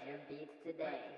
Your beats today.